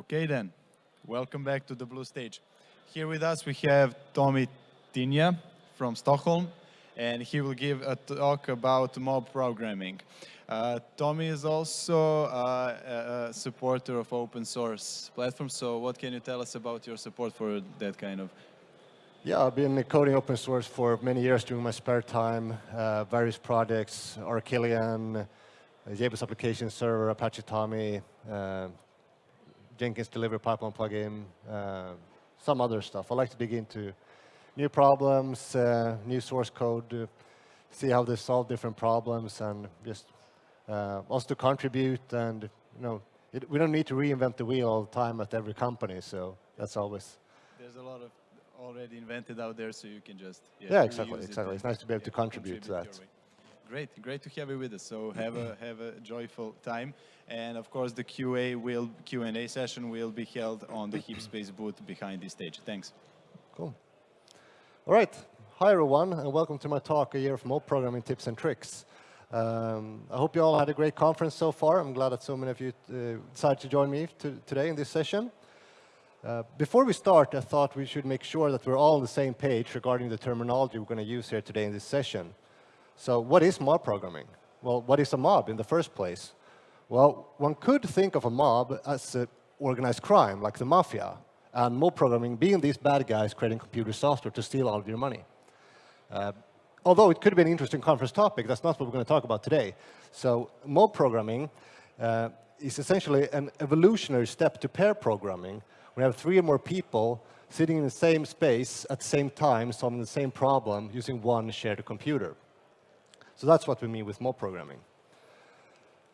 Okay then, welcome back to the blue stage. Here with us we have Tommy Tynia from Stockholm and he will give a talk about mob programming. Uh, Tommy is also uh, a supporter of open source platforms, so what can you tell us about your support for that kind of? Yeah, I've been coding open source for many years during my spare time, uh, various projects, Arquillian, JBoss application server, Apache TomEE, uh, Jenkins delivery pipeline plugin, uh, some other stuff. I like to dig into new problems, uh, new source code, uh, see how they solve different problems, and just uh, also to contribute. And you know, it, we don't need to reinvent the wheel all the time at every company. So that's always. There's a lot of already invented out there, so you can just yeah, yeah exactly, exactly. It it's nice to be able to contribute, contribute to that. Great, great to have you with us. So have a have a joyful time, and of course the QA will Q and A session will be held on the HeapSpace booth behind this stage. Thanks. Cool. All right. Hi everyone, and welcome to my talk, a year of mob programming tips and tricks. Um, I hope you all had a great conference so far. I'm glad that so many of you uh, decided to join me to, today in this session. Uh, before we start, I thought we should make sure that we're all on the same page regarding the terminology we're going to use here today in this session. So what is mob programming? Well, what is a mob in the first place? Well, one could think of a mob as organized crime, like the mafia, and mob programming being these bad guys creating computer software to steal all of your money. Uh, although it could be an interesting conference topic, that's not what we're going to talk about today. So mob programming uh, is essentially an evolutionary step to pair programming. We have three or more people sitting in the same space at the same time, solving the same problem using one shared computer. So that's what we mean with mob programming.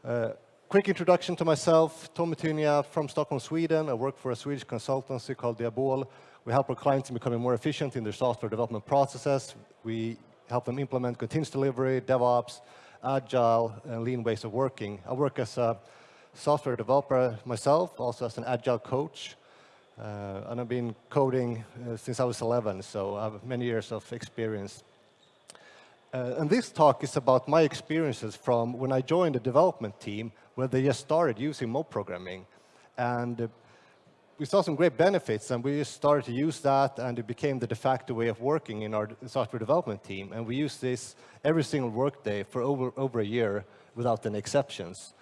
Uh, quick introduction to myself, Tommy Tynia from Stockholm, Sweden. I work for a Swedish consultancy called Diabol. We help our clients in becoming more efficient in their software development processes. We help them implement continuous delivery, DevOps, agile, and lean ways of working. I work as a software developer myself, also as an agile coach. Uh, and I've been coding uh, since I was 11, so I have many years of experience uh, and this talk is about my experiences from when I joined the development team, where they just started using mob programming. And uh, we saw some great benefits, and we just started to use that, and it became the de facto way of working in our software development team. And we use this every single workday for over, over a year without any exceptions.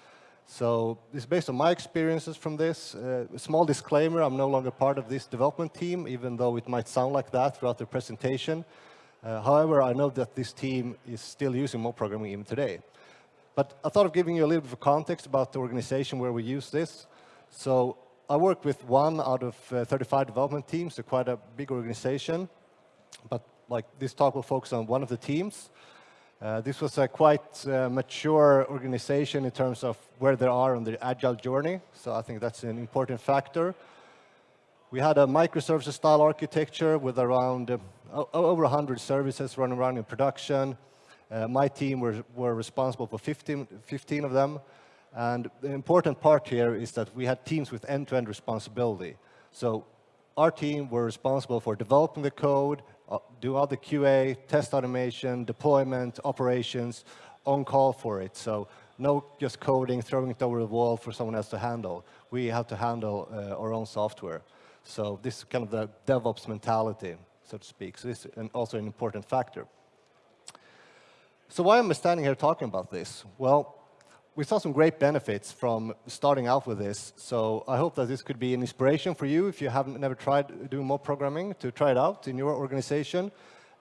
So it's based on my experiences from this. Uh, small disclaimer, I'm no longer part of this development team, even though it might sound like that throughout the presentation. Uh, however, I know that this team is still using mob programming even today. But I thought of giving you a little bit of context about the organization where we use this. So I work with one out of uh, 35 development teams, so quite a big organization. But like this talk will focus on one of the teams. Uh, this was a quite uh, mature organization in terms of where they are on the agile journey. So I think that's an important factor. We had a microservices style architecture with around uh, over 100 services running around in production. Uh, my team were, were responsible for 15, 15 of them. And the important part here is that we had teams with end-to-end -end responsibility. So our team were responsible for developing the code, uh, do all the QA, test automation, deployment, operations, on call for it. So no just coding, throwing it over the wall for someone else to handle. We have to handle uh, our own software. So this is kind of the DevOps mentality, so to speak. So this is an, also an important factor. So why am I standing here talking about this? Well, we saw some great benefits from starting out with this. So I hope that this could be an inspiration for you if you haven't never tried doing mob programming to try it out in your organization.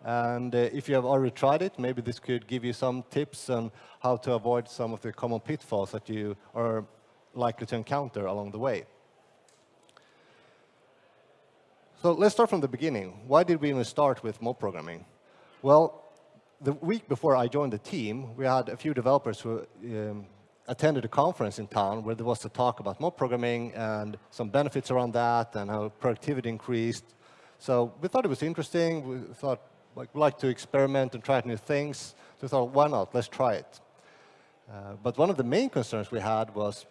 And uh, if you have already tried it, maybe this could give you some tips on how to avoid some of the common pitfalls that you are likely to encounter along the way. So let's start from the beginning. Why did we even start with mob programming? Well, the week before I joined the team, we had a few developers who um, attended a conference in town where there was a talk about mob programming and some benefits around that and how productivity increased. So we thought it was interesting. We thought like, we'd like to experiment and try new things. So we thought, why not? Let's try it. Uh, but one of the main concerns we had was,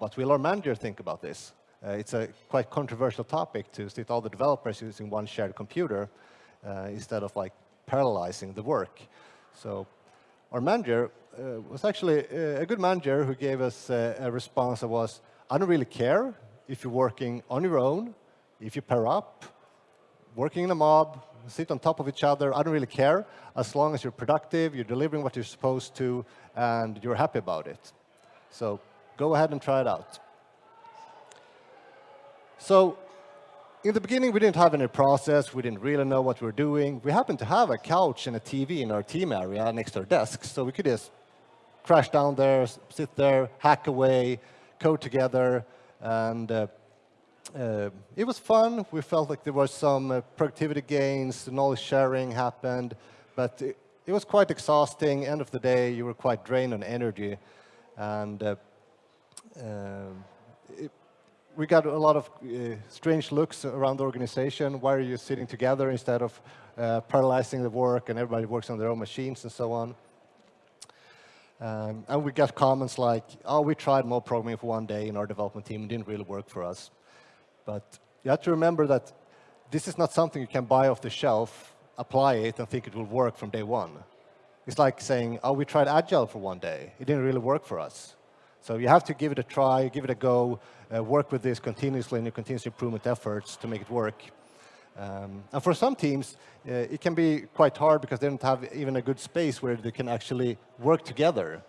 what will our manager think about this? Uh, it's a quite controversial topic to sit all the developers using one shared computer uh, instead of like parallelizing the work. So our manager uh, was actually a good manager who gave us a response that was, I don't really care if you're working on your own, if you pair up, working in a mob, sit on top of each other, I don't really care, as long as you're productive, you're delivering what you're supposed to, and you're happy about it. So go ahead and try it out. So in the beginning, we didn't have any process. We didn't really know what we were doing. We happened to have a couch and a TV in our team area next to our desks, so we could just crash down there, sit there, hack away, code together, and uh, uh, it was fun. We felt like there were some uh, productivity gains, knowledge sharing happened, but it, it, was quite exhausting. End of the day, you were quite drained on energy, and uh, um, it, we got a lot of uh, strange looks around the organization. Why are you sitting together instead of uh, paralyzing the work and everybody works on their own machines and so on? Um, and we got comments like, oh, we tried mob programming for one day in our development team. It didn't really work for us. But you have to remember that this is not something you can buy off the shelf, apply it, and think it will work from day one. It's like saying, oh, we tried Agile for one day. It didn't really work for us. So you have to give it a try, give it a go, uh, work with this continuously in your continuous improvement efforts to make it work. Um, and for some teams, uh, it can be quite hard because they don't have even a good space where they can actually work together.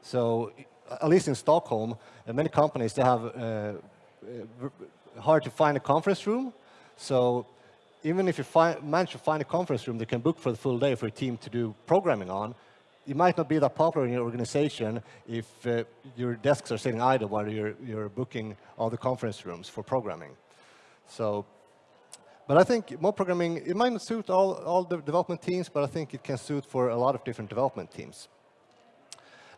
So at least in Stockholm, uh, many companies, they have uh, uh, hard to find a conference room. So even if you manage to find a conference room they can book for the full day for a team to do programming on, it might not be that popular in your organization if uh, your desks are sitting idle while you're, you're booking all the conference rooms for programming. So, but I think mob programming, it might not suit all, all the development teams, but I think it can suit for a lot of different development teams.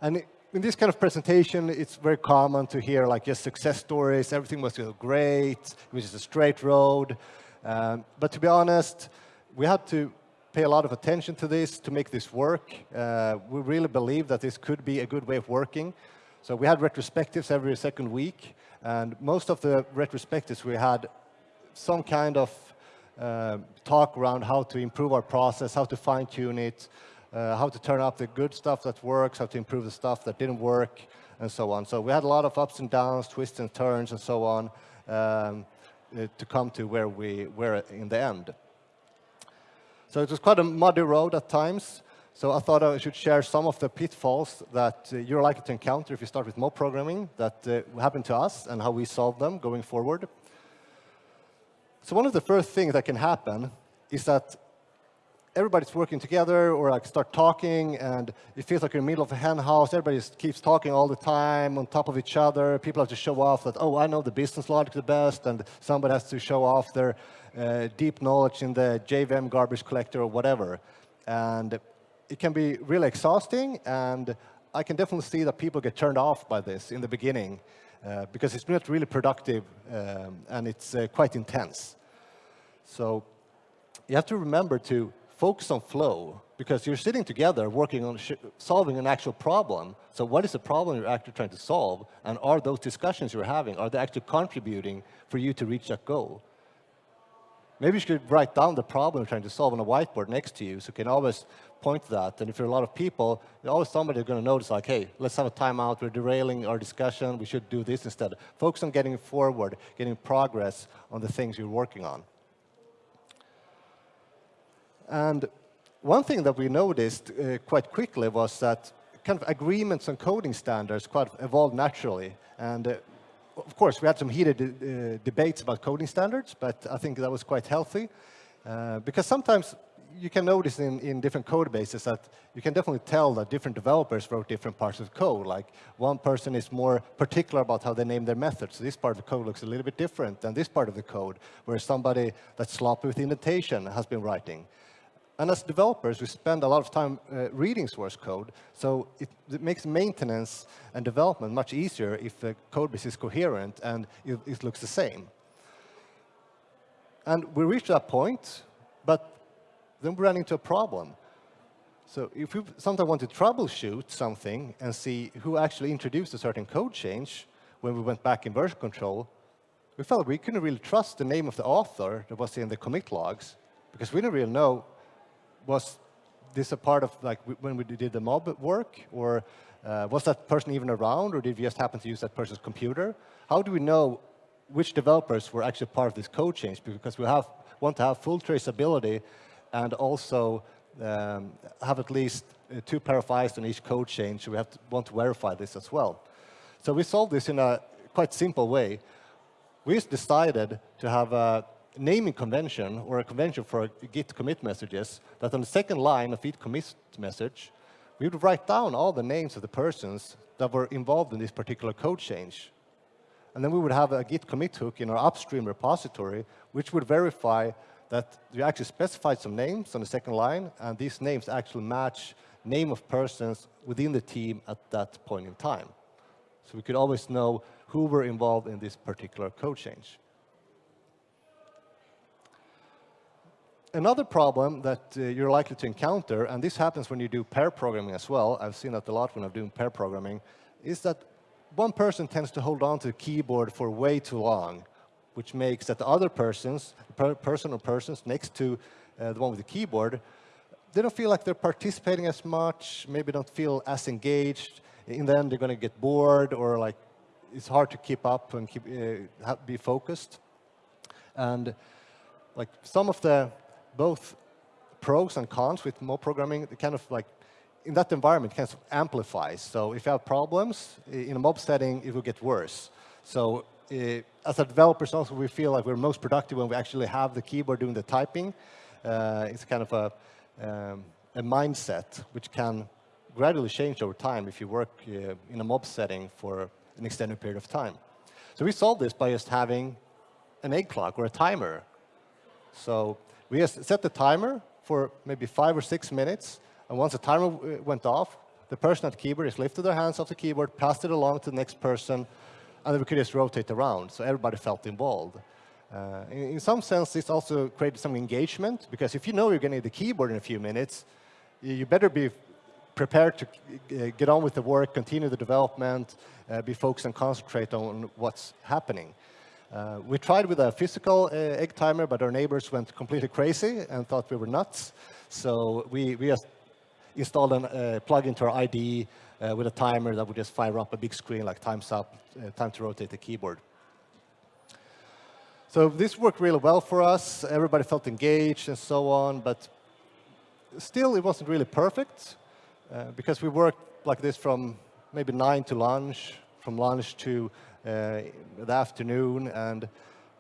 And in this kind of presentation, it's very common to hear like just success stories, everything was great, which is a straight road. Um, but to be honest, we had to pay a lot of attention to this to make this work. Uh, we really believe that this could be a good way of working. So we had retrospectives every second week, and most of the retrospectives we had some kind of uh, talk around how to improve our process, how to fine-tune it, uh, how to turn up the good stuff that works, how to improve the stuff that didn't work, and so on. So we had a lot of ups and downs, twists and turns, and so on, um, uh, to come to where we were in the end. So it was quite a muddy road at times. So I thought I should share some of the pitfalls that uh, you're likely to encounter if you start with mob programming that uh, happened to us and how we solve them going forward. So one of the first things that can happen is that everybody's working together or like start talking and it feels like you're in the middle of a hen house. Everybody keeps talking all the time on top of each other. People have to show off that, oh, I know the business logic the best and somebody has to show off their uh, deep knowledge in the JVM garbage collector or whatever. And it can be really exhausting, and I can definitely see that people get turned off by this in the beginning uh, because it's not really productive um, and it's uh, quite intense. So you have to remember to focus on flow because you're sitting together working on solving an actual problem. So what is the problem you're actually trying to solve? And are those discussions you're having, are they actually contributing for you to reach that goal? Maybe you should write down the problem you're trying to solve on a whiteboard next to you so you can always point to that. And if there are a lot of people, always somebody going to notice like, hey, let's have a timeout. We're derailing our discussion. We should do this instead. Focus on getting forward, getting progress on the things you're working on. And one thing that we noticed uh, quite quickly was that kind of agreements on coding standards quite evolved naturally. And uh, of course, we had some heated uh, debates about coding standards, but I think that was quite healthy. Uh, because sometimes you can notice in, in different code bases that you can definitely tell that different developers wrote different parts of code. Like one person is more particular about how they name their methods. So this part of the code looks a little bit different than this part of the code, where somebody that's sloppy with indentation has been writing. And as developers, we spend a lot of time uh, reading source code, so it, it, makes maintenance and development much easier if the code base is coherent and it, it looks the same. And we reach that point, but then we run into a problem. So if we sometimes want to troubleshoot something and see who actually introduced a certain code change when we went back in version control, we felt we couldn't really trust the name of the author that was in the commit logs because we didn't really know was this a part of like when we did the mob work, or uh, was that person even around, or did we just happen to use that person's computer? How do we know which developers were actually part of this code change because we have, want to have full traceability and also um, have at least uh, two pair of eyes on each code change. We have to want to verify this as well. So we solved this in a quite simple way. We just decided to have a naming convention or a convention for Git commit messages that on the second line of each commit message, we would write down all the names of the persons that were involved in this particular code change. And then we would have a Git commit hook in our upstream repository, which would verify that we actually specified some names on the second line, and these names actually match name of persons within the team at that point in time. So we could always know who were involved in this particular code change. Another problem that uh, you're likely to encounter, and this happens when you do pair programming as well, I've seen that a lot when I'm doing pair programming, is that one person tends to hold on to the keyboard for way too long, which makes that the other persons, per person or persons next to uh, the one with the keyboard, they don't feel like they're participating as much, maybe don't feel as engaged. In the end, they're going to get bored or like it's hard to keep up and keep, uh, be focused. And like some of the both pros and cons with mob programming, kind of like in that environment kind of amplifies. So if you have problems in a mob setting, it will get worse. So uh, as a developers also, we feel like we're most productive when we actually have the keyboard doing the typing. Uh, it's kind of a, um, a mindset which can gradually change over time if you work uh, in a mob setting for an extended period of time. So we solved this by just having an egg clock or a timer. So we set the timer for maybe five or six minutes, and once the timer uh, went off, the person at the keyboard just lifted their hands off the keyboard, passed it along to the next person, and then we could just rotate around, so everybody felt involved. Uh, in, in, some sense, this also created some engagement, because if you know you're going to need the keyboard in a few minutes, you better be prepared to uh, get on with the work, continue the development, uh, be focused and concentrate on what's happening. Uh, we tried with a physical uh, egg timer, but our neighbors went completely crazy and thought we were nuts. So we, we just installed a uh, plug into our IDE uh, with a timer that would just fire up a big screen like time's up, uh, time to rotate the keyboard. So this worked really well for us. Everybody felt engaged and so on, but still it wasn't really perfect uh, because we worked like this from maybe 9 to lunch, from lunch to the afternoon, and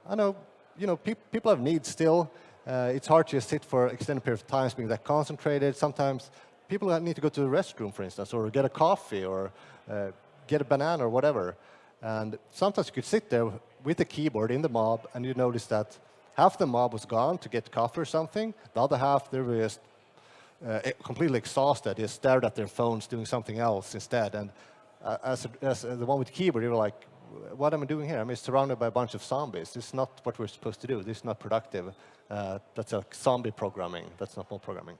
I know, you know, pe people have needs still. Uh, it's hard to sit for extended period of time being that concentrated. Sometimes people need to go to the restroom, for instance, or get a coffee, or uh, get a banana, or whatever. And sometimes you could sit there with the keyboard in the mob, and you notice that half the mob was gone to get coffee or something. The other half, they were just uh, completely exhausted. They stared at their phones doing something else instead. And uh, as, as the one with the keyboard, you were like, what am I doing here? I'm surrounded by a bunch of zombies. This is not what we're supposed to do. This is not productive. Uh, that's a zombie programming. That's not mob programming.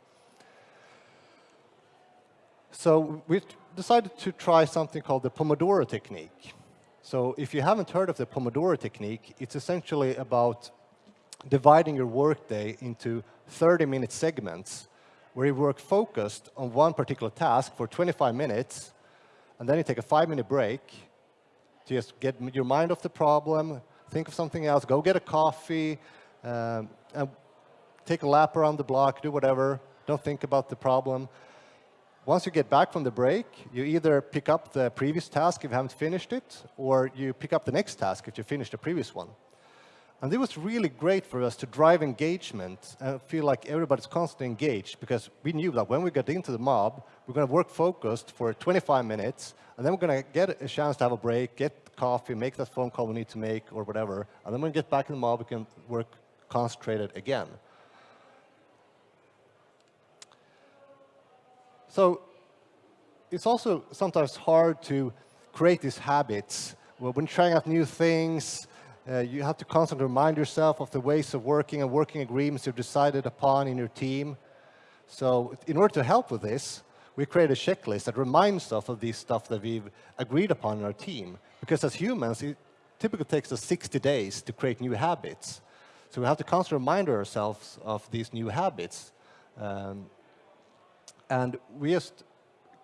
So we decided to try something called the Pomodoro technique. So if you haven't heard of the Pomodoro technique, it's essentially about dividing your workday into 30-minute segments where you work focused on one particular task for 25 minutes, and then you take a five-minute break just get your mind off the problem, think of something else, go get a coffee, um, and take a lap around the block, do whatever, don't think about the problem. Once you get back from the break, you either pick up the previous task if you haven't finished it, or you pick up the next task if you finished the previous one. And it was really great for us to drive engagement and feel like everybody's constantly engaged because we knew that when we got into the mob, we're going to work focused for 25 minutes, and then we're going to get a chance to have a break, get coffee, make that phone call we need to make or whatever, and then when we get back in the mob, we can work concentrated again. So it's also sometimes hard to create these habits. when trying out new things, uh, you have to constantly remind yourself of the ways of working and working agreements you've decided upon in your team. So in order to help with this, we create a checklist that reminds us of these stuff that we've agreed upon in our team. Because as humans, it typically takes us 60 days to create new habits. So we have to constantly remind ourselves of these new habits. Um, and we just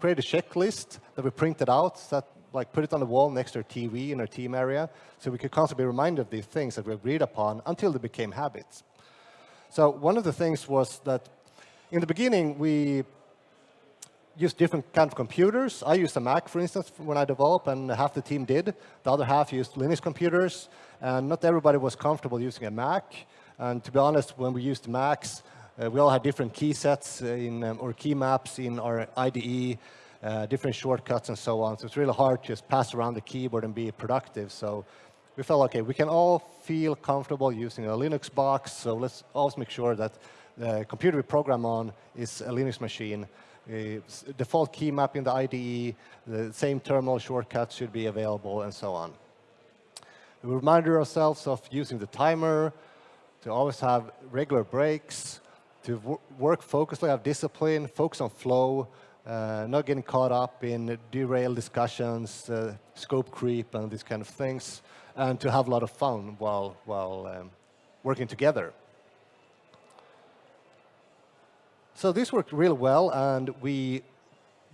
create a checklist that we printed out that like put it on the wall next to our TV in our team area, so we could constantly be reminded of these things that we agreed upon until they became habits. So one of the things was that in the beginning, we used different kind of computers. I used a Mac, for instance, when I developed, and half the team did. The other half used Linux computers, and not everybody was comfortable using a Mac. And to be honest, when we used Macs, uh, we all had different key sets in, um, or key maps in our IDE, uh, different shortcuts and so on. So it's really hard to just pass around the keyboard and be productive. So we felt, okay, we can all feel comfortable using a Linux box, so let's always make sure that the computer we program on is a Linux machine. Default key map in the IDE, the same terminal shortcuts should be available, and so on. We reminded ourselves of using the timer, to always have regular breaks, to work focusedly, have discipline, focus on flow, uh, not getting caught up in derailed discussions, uh, scope creep, and these kind of things, and to have a lot of fun while, while um, working together. So this worked really well, and we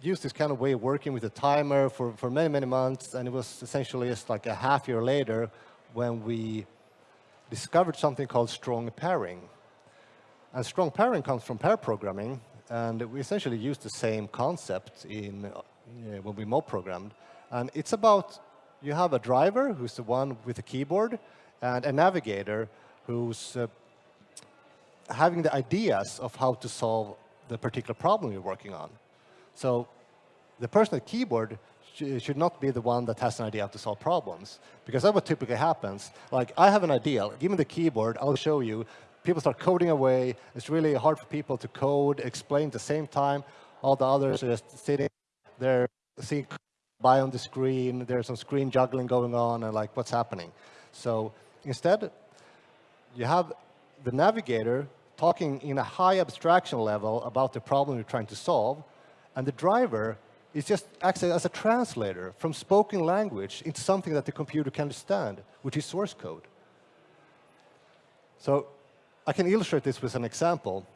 used this kind of way of working with a timer for, for many, many months, and it was essentially just like a half year later when we discovered something called strong pairing. And strong pairing comes from pair programming, and we essentially use the same concept in uh, when we mob programmed. And it's about you have a driver who's the one with the keyboard, and a navigator who's uh, having the ideas of how to solve the particular problem you're working on. So the person at keyboard sh should not be the one that has an idea how to solve problems. Because that's what typically happens. Like, I have an idea. Give me the keyboard. I'll show you. People start coding away. It's really hard for people to code, explain at the same time. All the others are just sitting there, seeing by on the screen. There's some screen juggling going on, and like, what's happening? So instead, you have the navigator talking in a high abstraction level about the problem you're trying to solve, and the driver is just acts as a translator from spoken language into something that the computer can understand, which is source code. So I can illustrate this with an example.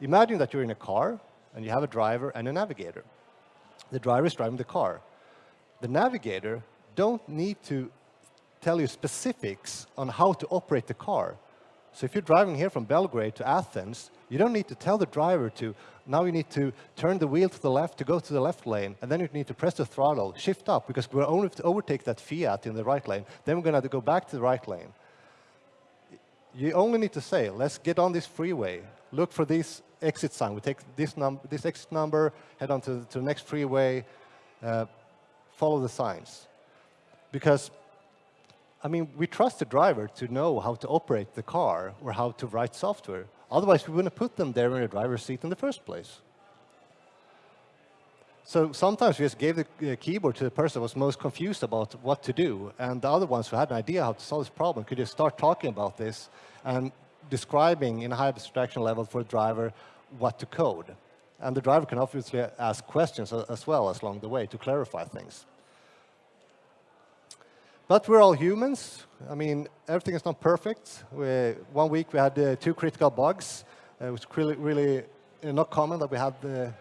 Imagine that you're in a car, and you have a driver and a navigator. The driver is driving the car. The navigator don't need to tell you specifics on how to operate the car. So if you're driving here from Belgrade to Athens, you don't need to tell the driver to, now you need to turn the wheel to the left to go to the left lane, and then you need to press the throttle, shift up, because we're only to overtake that Fiat in the right lane, then we're going to go back to the right lane. You only need to say, let's get on this freeway, look for this exit sign, we take this, num this exit number, head on to, to the next freeway, uh, follow the signs. Because I mean, we trust the driver to know how to operate the car or how to write software. Otherwise, we wouldn't put them there in the driver's seat in the first place. So sometimes we just gave the uh, keyboard to the person who was most confused about what to do, and the other ones who had an idea how to solve this problem could just start talking about this and describing in a high abstraction level for the driver what to code. And the driver can obviously ask questions as well as along the way to clarify things. But we're all humans. I mean, everything is not perfect. We, one week we had uh, two critical bugs. Uh, it was really, really uh, not common that we had the,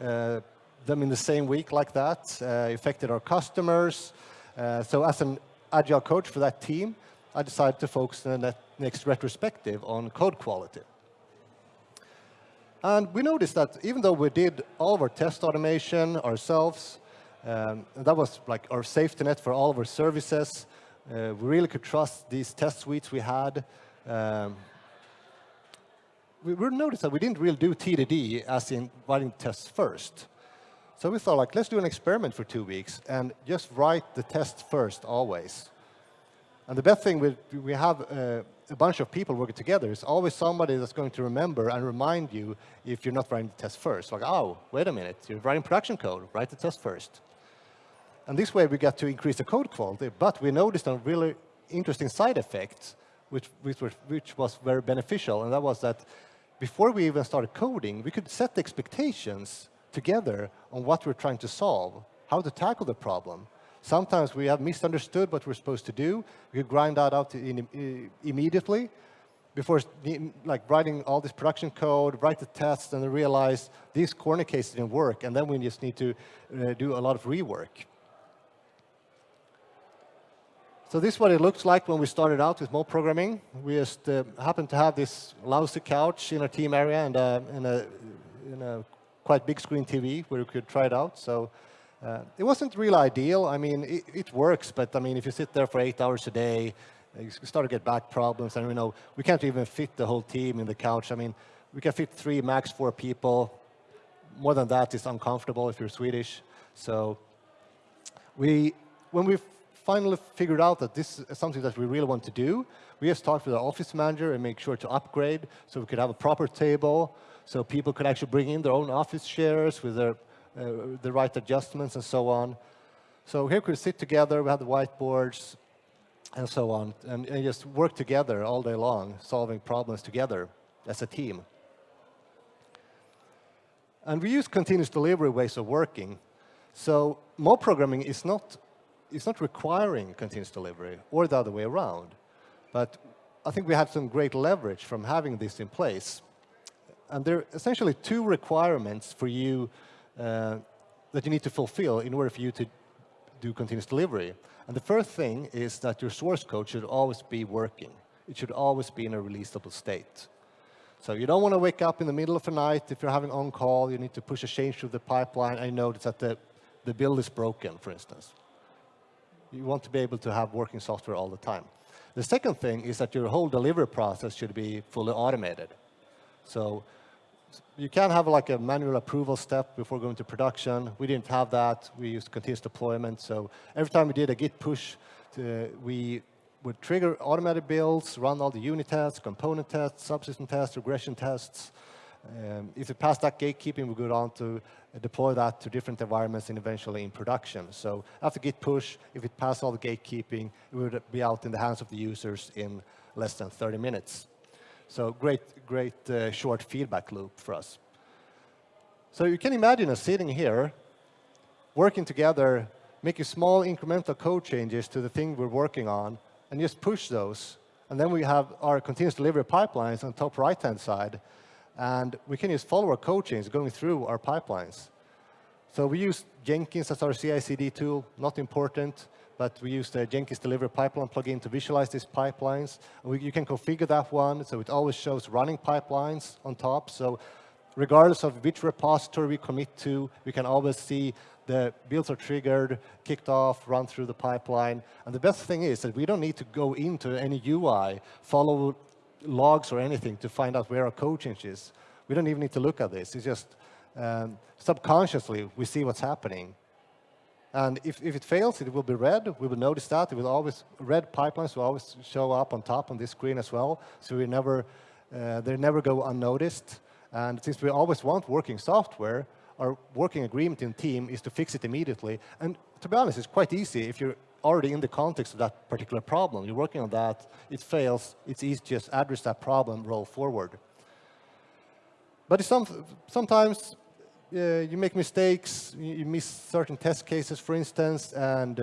uh, them in the same week like that. Uh, affected our customers. Uh, so as an agile coach for that team, I decided to focus in the next retrospective on code quality. And we noticed that even though we did all of our test automation ourselves, um, that was like our safety net for all of our services. Uh, we really could trust these test suites we had. Um, we, we noticed that we didn't really do TDD as in writing tests first. So we thought, like, let's do an experiment for two weeks and just write the test first always. And the best thing, we, we have uh, a bunch of people working together. It's always somebody that's going to remember and remind you if you're not writing the test first. Like, oh, wait a minute, you're writing production code, write the test first. And this way we get to increase the code quality, but we noticed a really interesting side effect, which, which, which was very beneficial, and that was that before we even started coding, we could set the expectations together on what we're trying to solve, how to tackle the problem. Sometimes we have misunderstood what we're supposed to do. We grind that out in, immediately before like writing all this production code, write the tests, and then realize these corner cases didn't work, and then we just need to uh, do a lot of rework. So this is what it looks like when we started out with mob programming. We just uh, happened to have this lousy couch in our team area and, uh, and a, in a quite big screen TV where you could try it out. So uh, it wasn't really ideal. I mean, it, it, works, but I mean, if you sit there for eight hours a day, you start to get back problems. And you know, we can't even fit the whole team in the couch. I mean, we can fit three, max four people. More than that is uncomfortable if you're Swedish. So we, when we finally figured out that this is something that we really want to do, we just talked with our office manager and make sure to upgrade so we could have a proper table, so people could actually bring in their own office chairs with their, uh, the right adjustments and so on. So here we could sit together, we had the whiteboards and so on, and, and just work together all day long, solving problems together as a team. And we use continuous delivery ways of working. So mob programming is not it's not requiring continuous delivery or the other way around. But I think we have some great leverage from having this in place. And there are essentially two requirements for you uh, that you need to fulfill in order for you to do continuous delivery. And the first thing is that your source code should always be working. It should always be in a releasable state. So you don't want to wake up in the middle of the night if you're having on-call, you need to push a change through the pipeline you notice that the, the build is broken, for instance. You want to be able to have working software all the time. The second thing is that your whole delivery process should be fully automated. So you can have like a manual approval step before going to production. We didn't have that. We used continuous deployment. So every time we did a git push, to, we would trigger automated builds, run all the unit tests, component tests, subsystem tests, regression tests, um, if it passed that gatekeeping, we go on to deploy that to different environments and eventually in production. So after git push, if it passed all the gatekeeping, it would be out in the hands of the users in less than 30 minutes. So great, great uh, short feedback loop for us. So you can imagine us sitting here, working together, making small incremental code changes to the thing we're working on, and just push those. And then we have our continuous delivery pipelines on top right-hand side and we can use follower code chains going through our pipelines. So we use Jenkins as our CI/CD tool, not important, but we use the Jenkins Delivery Pipeline plugin to visualize these pipelines. We, you can configure that one, so it always shows running pipelines on top. So regardless of which repository we commit to, we can always see the builds are triggered, kicked off, run through the pipeline. And the best thing is that we don't need to go into any UI, follow logs or anything to find out where our code change is. We don't even need to look at this. It's just um, subconsciously we see what's happening. And if, if it fails, it will be red. We will notice that. It will always, red pipelines will always show up on top on this screen as well. So we never, uh, they never go unnoticed. And since we always want working software, our working agreement in team is to fix it immediately. And to be honest, it's quite easy if you're already in the context of that particular problem. You're working on that, it fails, it's easy to just address that problem, roll forward. But some, sometimes uh, you make mistakes, you miss certain test cases, for instance, and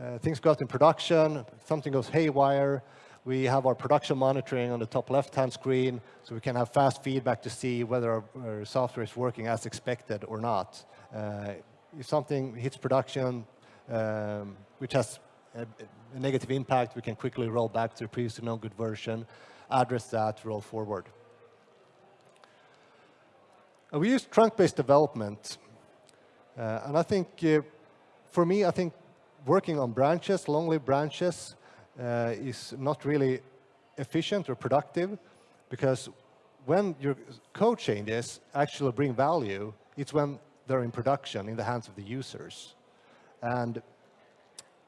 uh, things go out in production, something goes haywire. We have our production monitoring on the top left-hand screen, so we can have fast feedback to see whether our, our software is working as expected or not. Uh, if something hits production, um, which has a, a, negative impact, we can quickly roll back to the previously no good version, address that, roll forward. Uh, we use trunk-based development. Uh, and I think, uh, for me, I think working on branches, long-lived branches, uh, is not really efficient or productive because when your code changes actually bring value, it's when they're in production in the hands of the users. And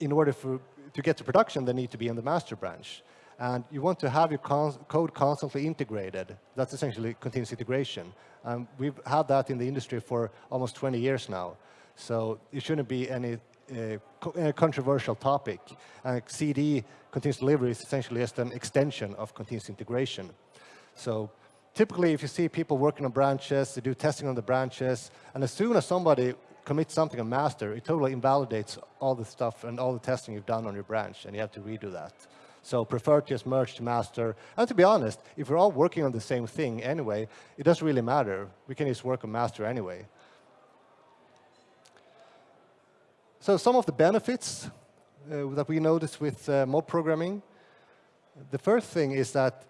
in order for, to get to production, they need to be in the master branch. And you want to have your code constantly integrated. That's essentially continuous integration. And we've had that in the industry for almost 20 years now. So it shouldn't be any uh, controversial topic. And CD, continuous delivery, is essentially just an extension of continuous integration. So typically, if you see people working on branches, they do testing on the branches, and as soon as somebody commit something on master, it totally invalidates all the stuff and all the testing you've done on your branch, and you have to redo that. So prefer to just merge to master. And to be honest, if we're all working on the same thing anyway, it doesn't really matter. We can just work on master anyway. So some of the benefits uh, that we notice with uh, mob programming, the first thing is that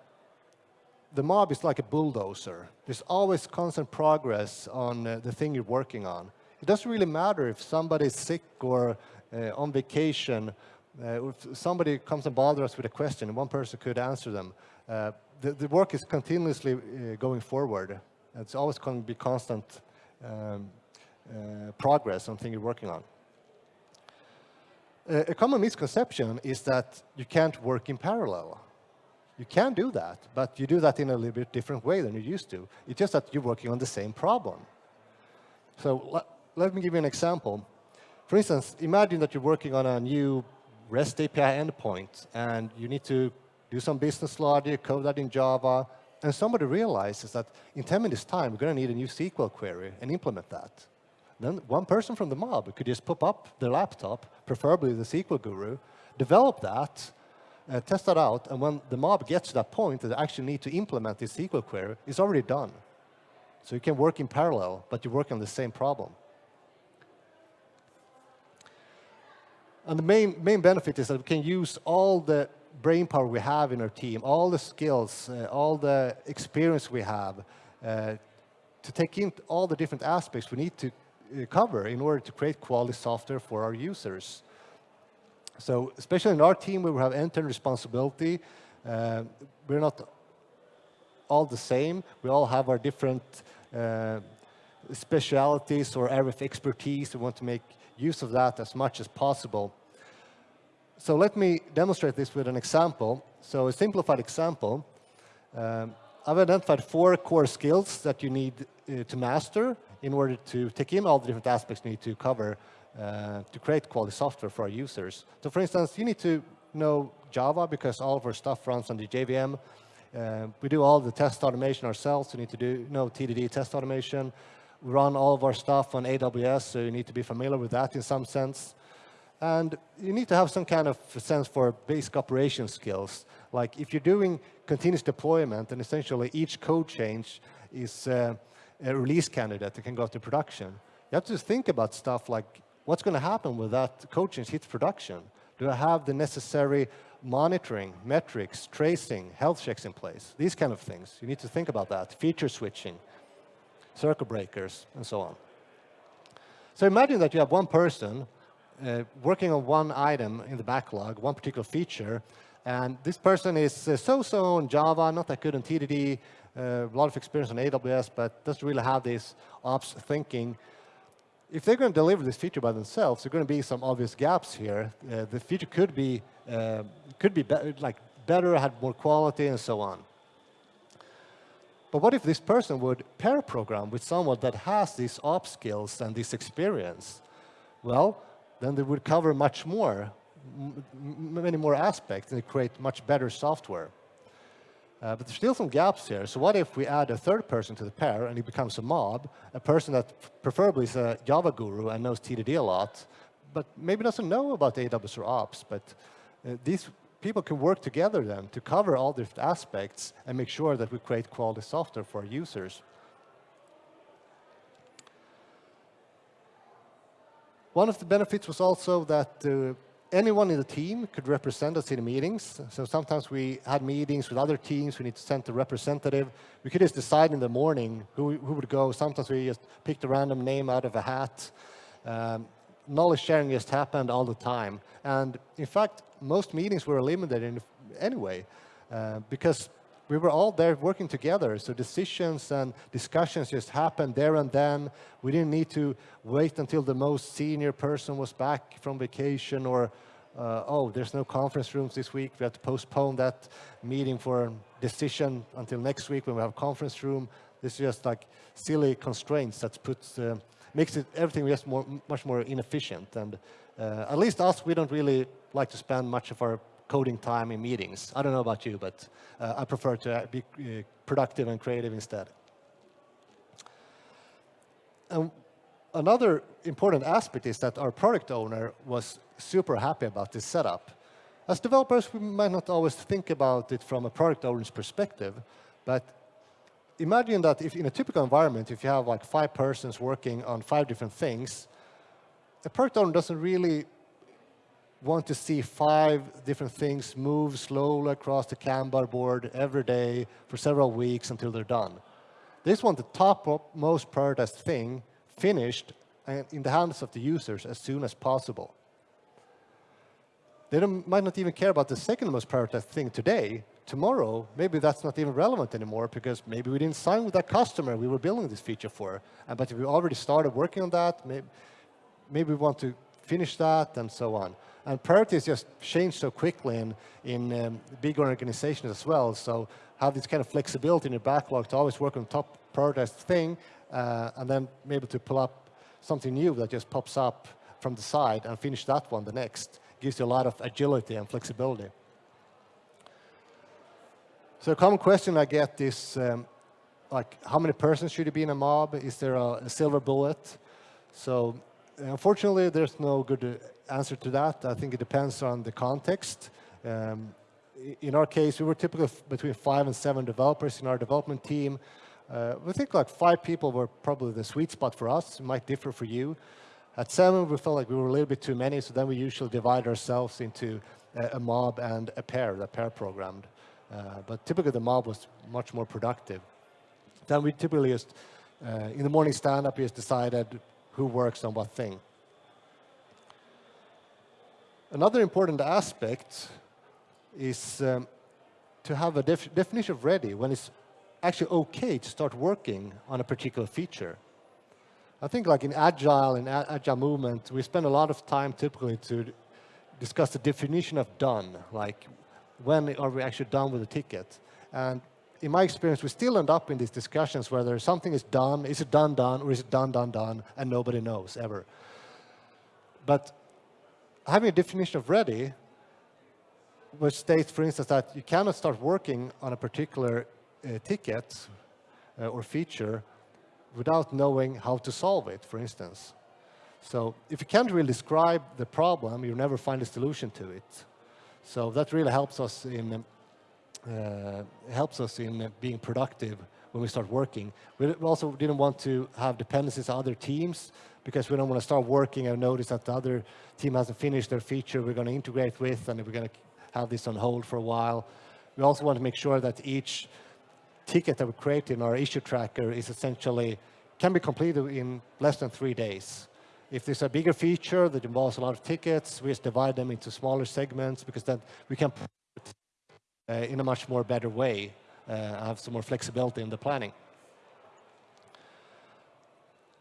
the mob is like a bulldozer. There's always constant progress on uh, the thing you're working on. It doesn't really matter if somebody's sick or uh, on vacation. Uh, if somebody comes and bothers us with a question, one person could answer them. Uh, the, the, work is continuously uh, going forward. It's always going to be constant um, uh, progress on thing you're working on. a common misconception is that you can't work in parallel. You can do that, but you do that in a little bit different way than you used to. It's just that you're working on the same problem. So let me give you an example. For instance, imagine that you're working on a new REST API endpoint, and you need to do some business logic, code that in Java, and somebody realizes that in 10 minutes time, we're going to need a new SQL query and implement that. Then one person from the mob could just pop up their laptop, preferably the SQL guru, develop that, uh, test that out, and when the mob gets to that point that they actually need to implement this SQL query, it's already done. So you can work in parallel, but you work on the same problem. And the main, main benefit is that we can use all the brain power we have in our team, all the skills, uh, all the experience we have, uh, to take in all the different aspects we need to uh, cover in order to create quality software for our users. So especially in our team, we have end-to-end responsibility. Uh, we're not all the same. We all have our different uh, specialities or area of expertise. We want to make use of that as much as possible. So let me demonstrate this with an example. So a simplified example. Um, I've identified four core skills that you need uh, to master in order to take in all the different aspects you need to cover uh, to create quality software for our users. So for instance, you need to know Java because all of our stuff runs on the JVM. Uh, we do all the test automation ourselves. We need to do know TDD test automation. We run all of our stuff on AWS, so you need to be familiar with that in some sense. And you need to have some kind of sense for basic operation skills. Like if you're doing continuous deployment, and essentially each code change is uh, a release candidate that can go to production. You have to think about stuff like what's going to happen with that code change hits production? Do I have the necessary monitoring, metrics, tracing, health checks in place? These kind of things. You need to think about that. Feature switching, circuit breakers, and so on. So imagine that you have one person uh, working on one item in the backlog, one particular feature, and this person is uh, so-so on Java, not that good on TDD, uh, a lot of experience on AWS, but doesn't really have this ops thinking if they're going to deliver this feature by themselves, there are going to be some obvious gaps here. Uh, the feature could be uh, could be, be like better, had more quality, and so on. But what if this person would pair program with someone that has these ops skills and this experience? Well, then they would cover much more, many more aspects, and create much better software. Uh, but there's still some gaps here. So what if we add a third person to the pair and he becomes a mob, a person that preferably is a Java guru and knows TDD a lot, but maybe doesn't know about AWS or Ops, but uh, these people can work together then to cover all different aspects and make sure that we create quality software for our users. One of the benefits was also that uh, anyone in the team could represent us in meetings. So sometimes we had meetings with other teams. We need to send a representative. We could just decide in the morning who, who would go. Sometimes we just picked a random name out of a hat. Um, knowledge sharing just happened all the time. And in fact, most meetings were eliminated anyway uh, because we were all there working together. So decisions and discussions just happened there and then. We didn't need to wait until the most senior person was back from vacation or, uh, oh, there's no conference rooms this week. We have to postpone that meeting for decision until next week when we have conference room. This is just like silly constraints that puts, uh, makes it everything just more, much more inefficient. And uh, at least us, we don't really like to spend much of our coding time in meetings. I don't know about you, but uh, I prefer to be uh, productive and creative instead. And another important aspect is that our product owner was super happy about this setup. As developers, we might not always think about it from a product owner's perspective, but imagine that if in a typical environment, if you have like five persons working on five different things, a product owner doesn't really want to see five different things move slowly across the Kanban board every day for several weeks until they're done. They just want the top most prioritized thing finished and in the hands of the users as soon as possible. They might not even care about the second most prioritized thing today. Tomorrow, maybe that's not even relevant anymore because maybe we didn't sign with that customer we were building this feature for. but if we already started working on that, maybe, maybe we want to finish that and so on. And priorities just change so quickly in, in um, big organizations as well. So have this kind of flexibility in your backlog to always work on top prioritized thing uh, and then maybe to pull up something new that just pops up from the side and finish that one the next gives you a lot of agility and flexibility. So a common question I get is, um, like, how many persons should it be in a mob? Is there a, a silver bullet? So unfortunately, there's no good answer to that. I think it depends on the context. Um, in our case, we were typically between five and seven developers in our development team. Uh, we think like five people were probably the sweet spot for us. It might differ for you. At seven, we felt like we were a little bit too many, so then we usually divide ourselves into a, a mob and a pair, the pair programmed. Uh, but typically the mob was much more productive. Then we typically just, uh, in the morning stand-up, we just decided who works on what thing. Another important aspect is um, to have a def definition of ready when it's actually okay to start working on a particular feature. I think like in Agile and Agile movement, we spend a lot of time typically to discuss the definition of done, like when are we actually done with the ticket? And in my experience, we still end up in these discussions whether something is done, is it done, done, or is it done, done, done, and nobody knows ever. But having a definition of ready, which states, for instance, that you cannot start working on a particular uh, ticket uh, or feature without knowing how to solve it, for instance. So if you can't really describe the problem, you'll never find a solution to it. So that really helps us in uh, helps us in being productive when we start working. We also didn't want to have dependencies on other teams because we don't want to start working and notice that the other team hasn't finished their feature we're going to integrate with and we're going to have this on hold for a while. We also want to make sure that each ticket that we create in our issue tracker is essentially, can be completed in less than three days. If there's a bigger feature that involves a lot of tickets, we just divide them into smaller segments because then we can uh, in a much more better way, uh, have some more flexibility in the planning.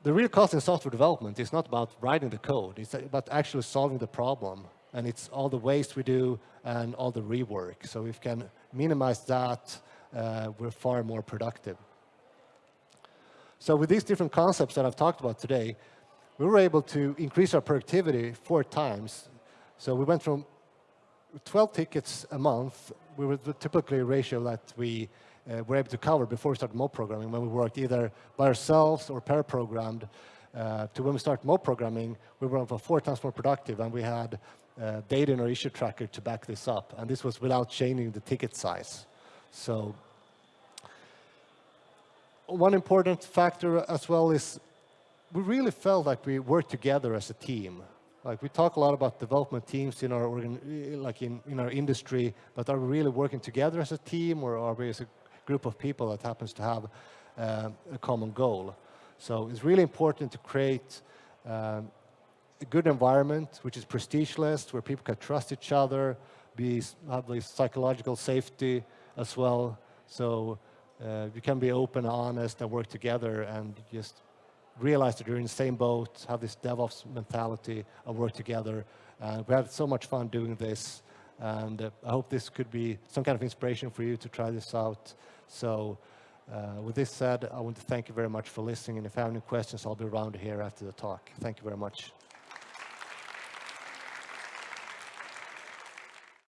The real cost in software development is not about writing the code, it's about actually solving the problem. And it's all the waste we do and all the rework. So if we can minimize that, uh, we're far more productive. So with these different concepts that I've talked about today, we were able to increase our productivity four times. So we went from 12 tickets a month, we were typically a ratio that we uh, were able to cover before we started mob programming when we worked either by ourselves or pair programmed. Uh, to when we started mob programming, we were over four times more productive and we had uh, data in our issue tracker to back this up. And this was without changing the ticket size. So one important factor as well is we really felt like we worked together as a team. Like we talk a lot about development teams in our organ, like in, in our industry, but are we really working together as a team or are we as a group of people that happens to have uh, a common goal? So it's really important to create um, a good environment which is prestigeless, where people can trust each other, be have the psychological safety as well. So uh, you can be open, honest, and work together and just realize that you're in the same boat, have this DevOps mentality and work together. Uh, we had so much fun doing this. And uh, I hope this could be some kind of inspiration for you to try this out. So uh, with this said, I want to thank you very much for listening. And if you have any questions, I'll be around here after the talk. Thank you very much.